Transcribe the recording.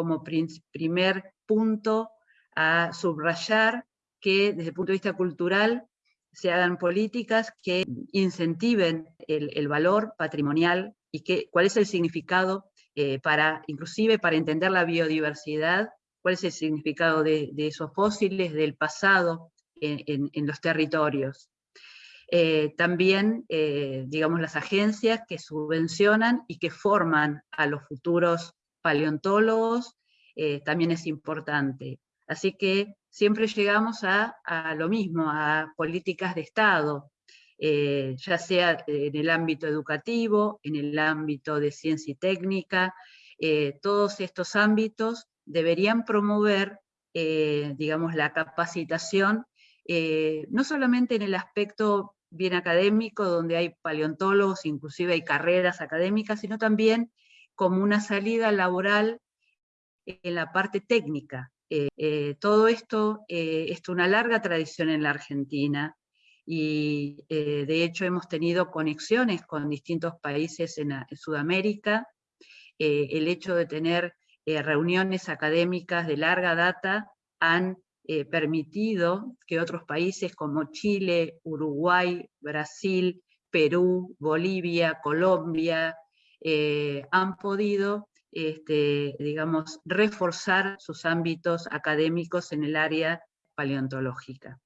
como primer punto a subrayar que desde el punto de vista cultural se hagan políticas que incentiven el, valor patrimonial y que, cuál es el significado eh, para, inclusive para entender la biodiversidad, cuál es el significado de, esos fósiles del pasado en, los territorios. Eh, también, eh, digamos, las agencias que subvencionan y que forman a los futuros paleontólogos, también es importante. Así que siempre llegamos a, lo mismo, a políticas de Estado, eh, ya sea en el ámbito educativo, en el ámbito de ciencia y técnica, eh, todos estos ámbitos deberían promover, eh, digamos, la capacitación, no solamente en el aspecto bien académico, donde hay paleontólogos, inclusive hay carreras académicas, sino también como una salida laboral en la parte técnica, eh, eh, todo esto eh, es una larga tradición en la Argentina y de hecho hemos tenido conexiones con distintos países en, Sudamérica. el hecho de tener reuniones académicas de larga data han permitido que otros países como Chile, Uruguay, Brasil, Perú, Bolivia, Colombia, eh, han podido, este, digamos, reforzar sus ámbitos académicos en el área paleontológica.